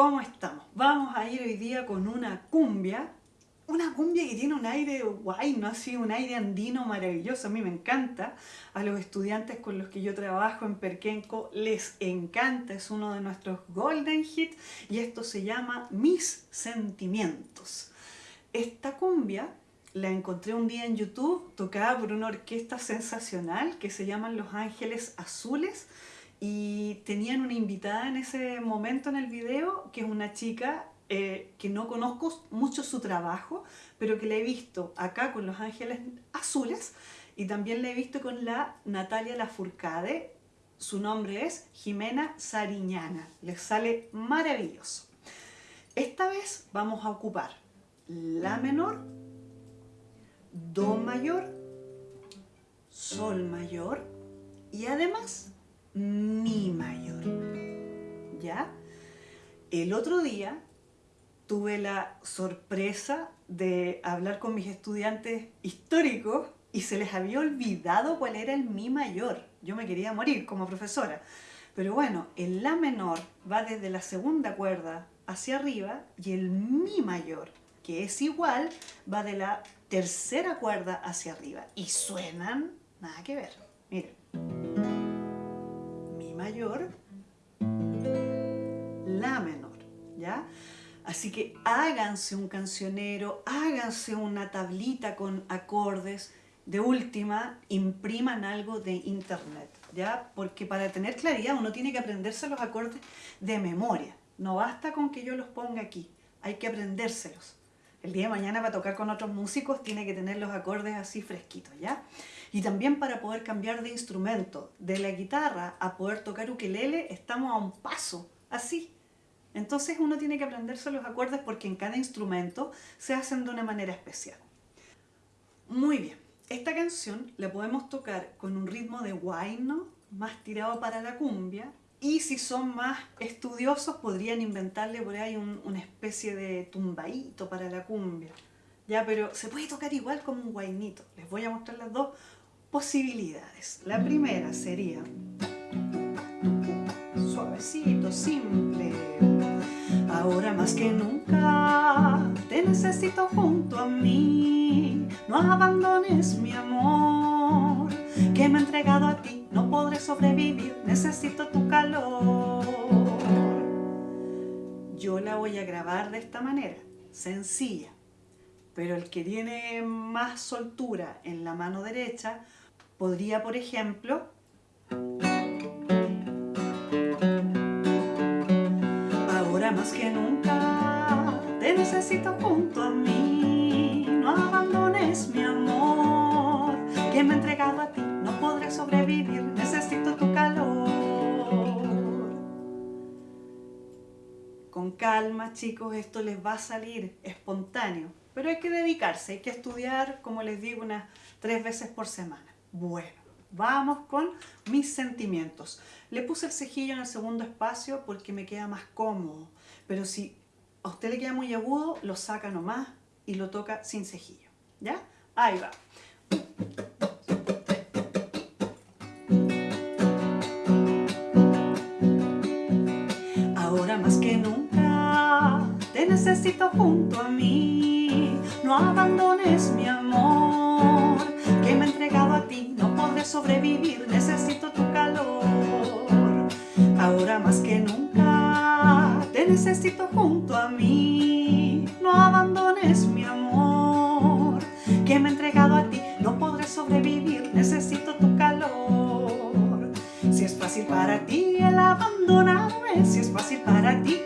¿Cómo estamos? Vamos a ir hoy día con una cumbia, una cumbia que tiene un aire guay, ¿no? Así, un aire andino maravilloso, a mí me encanta. A los estudiantes con los que yo trabajo en Perquenco les encanta, es uno de nuestros golden hits y esto se llama Mis Sentimientos. Esta cumbia la encontré un día en YouTube, tocada por una orquesta sensacional que se llaman Los Ángeles Azules y tenían una invitada en ese momento en el video que es una chica eh, que no conozco mucho su trabajo, pero que la he visto acá con Los Ángeles Azules y también la he visto con la Natalia Lafourcade, su nombre es Jimena Sariñana, les sale maravilloso. Esta vez vamos a ocupar La menor, Do mayor, Sol mayor y además mi mayor. ¿Ya? El otro día tuve la sorpresa de hablar con mis estudiantes históricos y se les había olvidado cuál era el mi mayor. Yo me quería morir como profesora. Pero bueno, el la menor va desde la segunda cuerda hacia arriba y el mi mayor, que es igual, va de la tercera cuerda hacia arriba. Y suenan nada que ver. Miren mayor, la menor, ¿ya? Así que háganse un cancionero, háganse una tablita con acordes, de última, impriman algo de internet, ¿ya? Porque para tener claridad uno tiene que aprenderse los acordes de memoria. No basta con que yo los ponga aquí, hay que aprendérselos. El día de mañana para tocar con otros músicos tiene que tener los acordes así fresquitos, ¿ya? Y también para poder cambiar de instrumento, de la guitarra a poder tocar ukelele, estamos a un paso, así. Entonces uno tiene que aprenderse los acordes porque en cada instrumento se hacen de una manera especial. Muy bien, esta canción la podemos tocar con un ritmo de guayno, más tirado para la cumbia, y si son más estudiosos podrían inventarle por ahí una especie de tumbaíto para la cumbia. Ya, pero se puede tocar igual como un guainito. Les voy a mostrar las dos posibilidades. La primera sería suavecito, simple. Ahora más que nunca te necesito junto a mí. No abandones mi amor que me he entregado a ti. No podré sobrevivir, necesito tu calor. Yo la voy a grabar de esta manera, sencilla. Pero el que tiene más soltura en la mano derecha Podría, por ejemplo, Ahora más que nunca te necesito junto Necesito tu calor Con calma chicos Esto les va a salir espontáneo Pero hay que dedicarse Hay que estudiar, como les digo, unas tres veces por semana bueno, vamos con mis sentimientos. Le puse el cejillo en el segundo espacio porque me queda más cómodo. Pero si a usted le queda muy agudo, lo saca nomás y lo toca sin cejillo. ¿Ya? Ahí va. Abandones mi amor Que me he entregado a ti, no podré sobrevivir Necesito tu calor. Si es fácil para ti el abandonarme Si es fácil para ti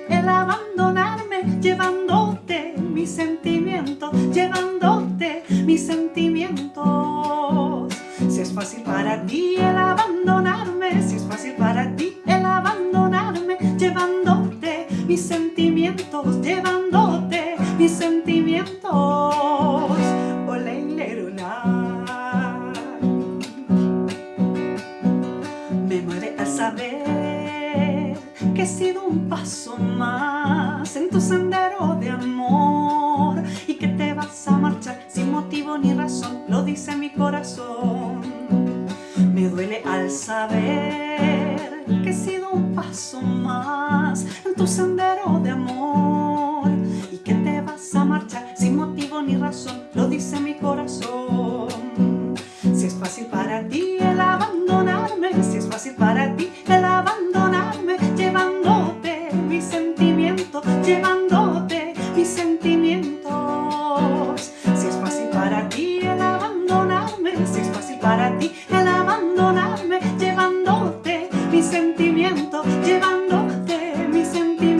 sendero de amor y que te vas a marchar sin motivo ni razón, lo dice mi corazón. Me duele al saber que he sido un paso más en tu sendero de amor y que te vas a marchar sin motivo ni razón, lo dice mi corazón. Si es fácil para ti el abandonarme, si es fácil para ti sentir.